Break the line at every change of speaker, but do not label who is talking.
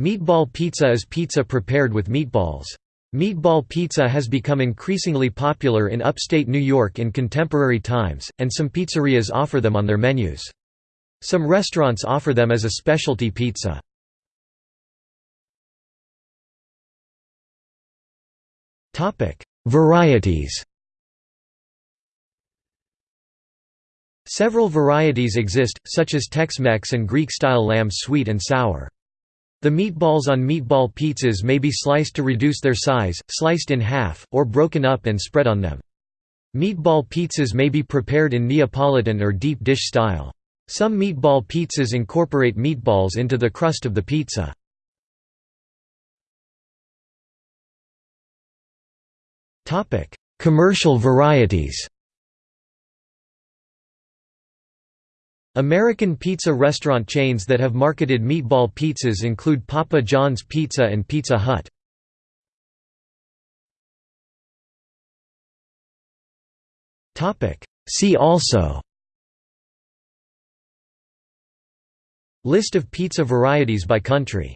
Meatball pizza is pizza prepared with meatballs. Meatball pizza has become increasingly popular in upstate New York in contemporary times, and some pizzerias offer them on their menus. Some restaurants offer them as a specialty pizza. Varieties Several varieties exist, such as Tex-Mex and Greek-style lamb sweet and sour. The meatballs on meatball pizzas may be sliced to reduce their size, sliced in half, or broken up and spread on them. Meatball pizzas may be prepared in Neapolitan or deep dish style. Some meatball pizzas incorporate meatballs into the crust of the pizza. Commercial varieties American pizza restaurant chains that have marketed meatball pizzas include Papa John's Pizza and Pizza Hut. See also List of pizza varieties by country